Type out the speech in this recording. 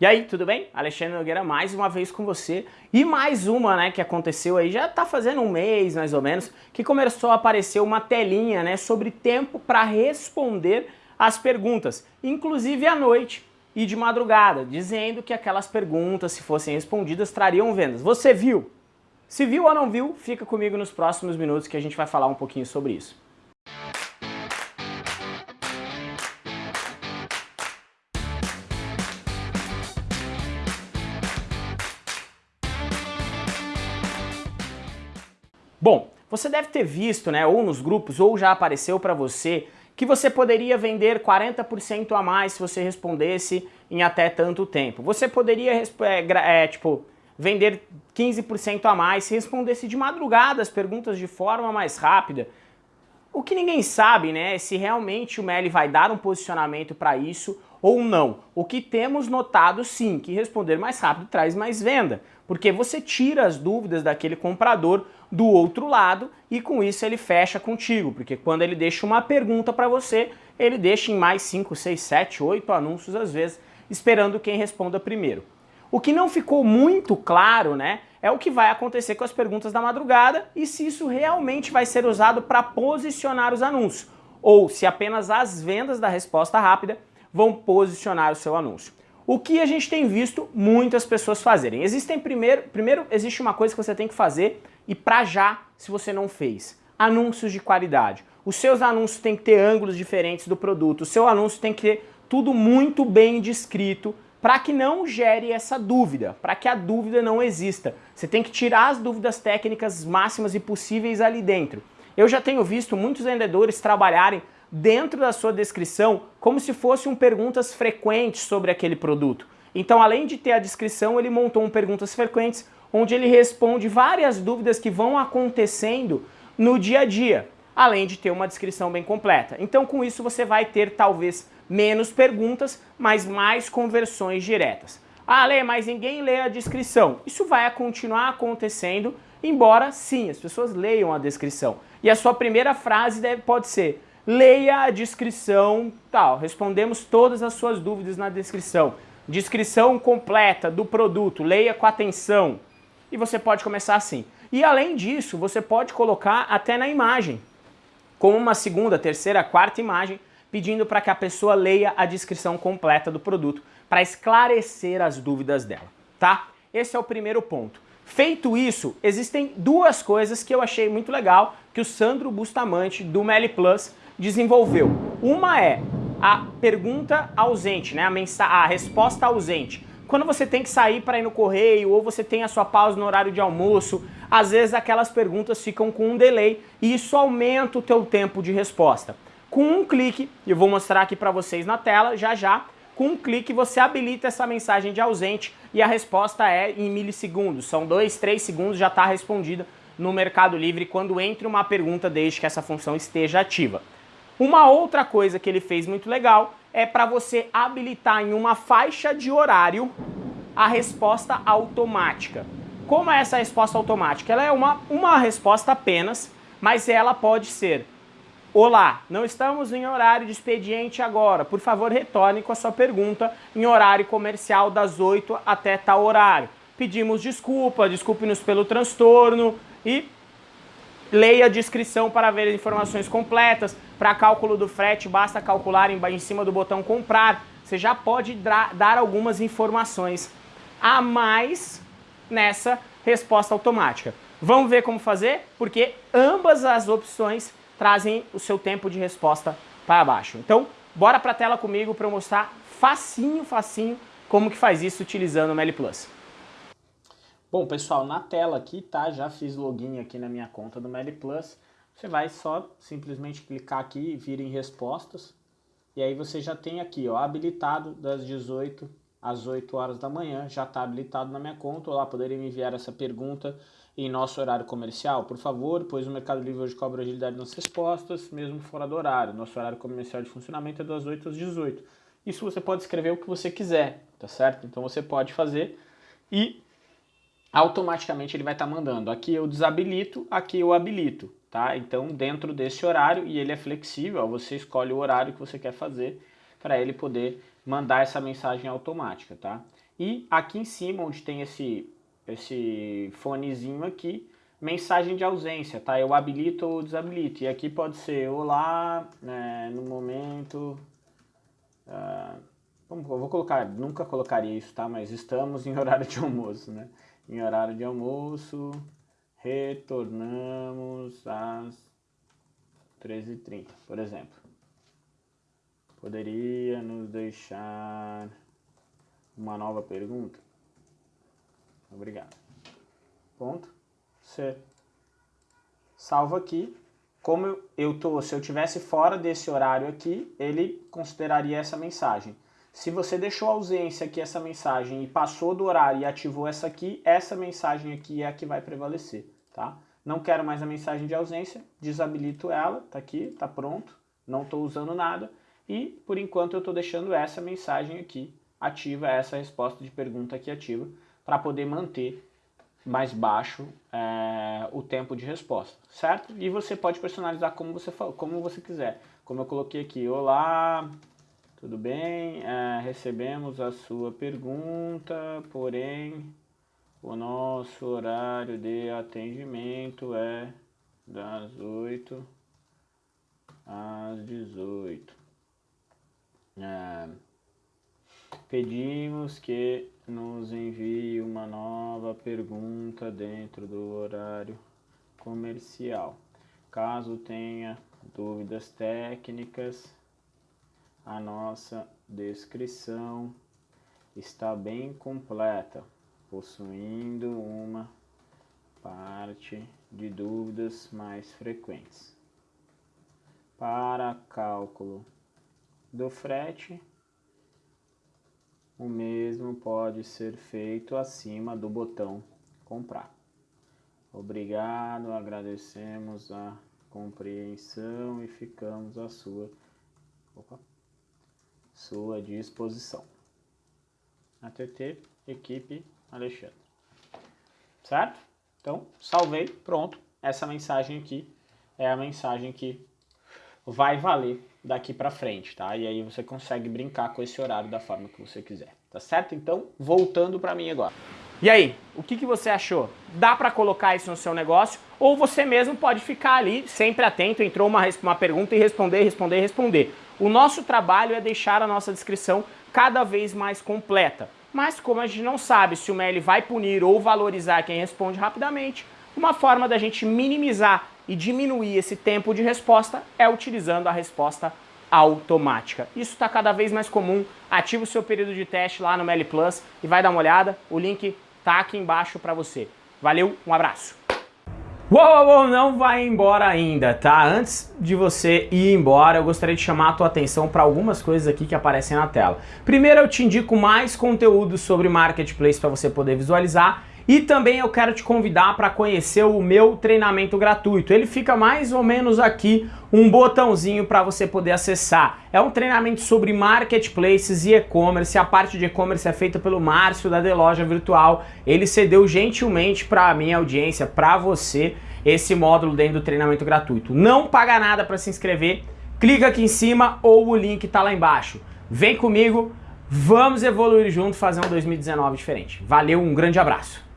E aí, tudo bem? Alexandre Nogueira mais uma vez com você e mais uma, né, que aconteceu aí, já tá fazendo um mês mais ou menos, que começou a aparecer uma telinha, né, sobre tempo para responder as perguntas, inclusive à noite e de madrugada, dizendo que aquelas perguntas, se fossem respondidas, trariam vendas. Você viu? Se viu ou não viu, fica comigo nos próximos minutos que a gente vai falar um pouquinho sobre isso. Bom, você deve ter visto, né, ou nos grupos, ou já apareceu para você, que você poderia vender 40% a mais se você respondesse em até tanto tempo. Você poderia, é, é, tipo, vender 15% a mais se respondesse de madrugada as perguntas de forma mais rápida. O que ninguém sabe, né, é se realmente o Meli vai dar um posicionamento para isso ou não. O que temos notado sim, que responder mais rápido traz mais venda, porque você tira as dúvidas daquele comprador do outro lado e com isso ele fecha contigo, porque quando ele deixa uma pergunta para você, ele deixa em mais 5, 6, 7, 8 anúncios às vezes, esperando quem responda primeiro. O que não ficou muito claro, né, é o que vai acontecer com as perguntas da madrugada e se isso realmente vai ser usado para posicionar os anúncios, ou se apenas as vendas da resposta rápida vão posicionar o seu anúncio. O que a gente tem visto muitas pessoas fazerem? Existem primeiro, primeiro existe uma coisa que você tem que fazer e para já, se você não fez. Anúncios de qualidade. Os seus anúncios têm que ter ângulos diferentes do produto, o seu anúncio tem que ter tudo muito bem descrito para que não gere essa dúvida, para que a dúvida não exista. Você tem que tirar as dúvidas técnicas máximas e possíveis ali dentro. Eu já tenho visto muitos vendedores trabalharem dentro da sua descrição como se fossem um perguntas frequentes sobre aquele produto. Então, além de ter a descrição, ele montou um perguntas frequentes onde ele responde várias dúvidas que vão acontecendo no dia a dia, além de ter uma descrição bem completa. Então, com isso, você vai ter talvez menos perguntas, mas mais conversões diretas. Ah, Lê, mas ninguém lê a descrição. Isso vai continuar acontecendo, embora sim, as pessoas leiam a descrição. E a sua primeira frase deve, pode ser, leia a descrição, tal, respondemos todas as suas dúvidas na descrição. Descrição completa do produto, leia com atenção. E você pode começar assim. E além disso, você pode colocar até na imagem, como uma segunda, terceira, quarta imagem, pedindo para que a pessoa leia a descrição completa do produto, para esclarecer as dúvidas dela, tá? Esse é o primeiro ponto. Feito isso, existem duas coisas que eu achei muito legal que o Sandro Bustamante, do Meli Plus, desenvolveu. Uma é a pergunta ausente, né? a, a resposta ausente. Quando você tem que sair para ir no correio ou você tem a sua pausa no horário de almoço, às vezes aquelas perguntas ficam com um delay e isso aumenta o teu tempo de resposta. Com um clique, eu vou mostrar aqui para vocês na tela já já, com um clique você habilita essa mensagem de ausente e a resposta é em milissegundos. São dois, três segundos, já está respondida no Mercado Livre quando entra uma pergunta desde que essa função esteja ativa. Uma outra coisa que ele fez muito legal é para você habilitar em uma faixa de horário a resposta automática. Como é essa resposta automática? Ela é uma, uma resposta apenas, mas ela pode ser Olá, não estamos em horário de expediente agora. Por favor, retorne com a sua pergunta em horário comercial das 8 até tal horário. Pedimos desculpa, desculpe-nos pelo transtorno e Leia a descrição para ver informações completas. Para cálculo do frete, basta calcular em, em cima do botão comprar. Você já pode dar algumas informações a mais nessa resposta automática. Vamos ver como fazer? Porque ambas as opções trazem o seu tempo de resposta para baixo. Então, bora para a tela comigo para eu mostrar facinho, facinho, como que faz isso utilizando o Meli Plus. Bom, pessoal, na tela aqui, tá? Já fiz login aqui na minha conta do Meli Plus. Você vai só simplesmente clicar aqui e vir em respostas. E aí você já tem aqui, ó, habilitado das 18 às 8 horas da manhã. Já está habilitado na minha conta. Olá, poderia me enviar essa pergunta em nosso horário comercial, por favor, pois o Mercado Livre hoje cobra agilidade nas respostas, mesmo fora do horário. Nosso horário comercial de funcionamento é das 8 às 18. Isso você pode escrever o que você quiser, tá certo? Então você pode fazer e automaticamente ele vai estar tá mandando. Aqui eu desabilito, aqui eu habilito, tá? Então dentro desse horário, e ele é flexível, ó, você escolhe o horário que você quer fazer para ele poder mandar essa mensagem automática, tá? e aqui em cima, onde tem esse, esse fonezinho aqui, mensagem de ausência, tá? Eu habilito ou desabilito. E aqui pode ser olá, né, no momento... Uh, vou colocar, nunca colocaria isso, tá? Mas estamos em horário de almoço, né? Em horário de almoço, retornamos às 13h30, por exemplo. Poderia nos deixar uma nova pergunta? Obrigado. Ponto. C. Salva aqui. Como eu tô, se eu tivesse fora desse horário aqui, ele consideraria essa mensagem. Se você deixou ausência aqui essa mensagem e passou do horário e ativou essa aqui, essa mensagem aqui é a que vai prevalecer, tá? Não quero mais a mensagem de ausência, desabilito ela, tá aqui, tá pronto, não estou usando nada. E, por enquanto, eu estou deixando essa mensagem aqui ativa, essa resposta de pergunta aqui ativa, para poder manter mais baixo é, o tempo de resposta, certo? E você pode personalizar como você, como você quiser. Como eu coloquei aqui, olá, tudo bem? É, recebemos a sua pergunta, porém o nosso horário de atendimento é das 8 às 18. É, pedimos que nos envie uma nova pergunta dentro do horário comercial. Caso tenha dúvidas técnicas, a nossa descrição está bem completa, possuindo uma parte de dúvidas mais frequentes. Para cálculo do frete, o mesmo pode ser feito acima do botão comprar. Obrigado, agradecemos a compreensão e ficamos à sua opa, sua disposição. ATT, equipe Alexandre. Certo? Então, salvei, pronto. Essa mensagem aqui é a mensagem que vai valer daqui para frente, tá? E aí você consegue brincar com esse horário da forma que você quiser, tá certo? Então, voltando para mim agora. E aí, o que, que você achou? Dá para colocar isso no seu negócio? Ou você mesmo pode ficar ali sempre atento, entrou uma, uma pergunta e responder, responder, responder. O nosso trabalho é deixar a nossa descrição cada vez mais completa. Mas como a gente não sabe se o mail vai punir ou valorizar quem responde rapidamente, uma forma da gente minimizar e diminuir esse tempo de resposta é utilizando a resposta automática. Isso está cada vez mais comum. Ativa o seu período de teste lá no Mail Plus e vai dar uma olhada. O link tá aqui embaixo para você. Valeu, um abraço. Uou, uou, não vai embora ainda, tá? Antes de você ir embora, eu gostaria de chamar a tua atenção para algumas coisas aqui que aparecem na tela. Primeiro, eu te indico mais conteúdo sobre Marketplace para você poder visualizar e também eu quero te convidar para conhecer o meu treinamento gratuito. Ele fica mais ou menos aqui, um botãozinho para você poder acessar. É um treinamento sobre marketplaces e e-commerce. A parte de e-commerce é feita pelo Márcio da The Loja Virtual. Ele cedeu gentilmente para a minha audiência, para você, esse módulo dentro do treinamento gratuito. Não paga nada para se inscrever. Clica aqui em cima ou o link está lá embaixo. Vem comigo, vamos evoluir junto, fazer um 2019 diferente. Valeu, um grande abraço.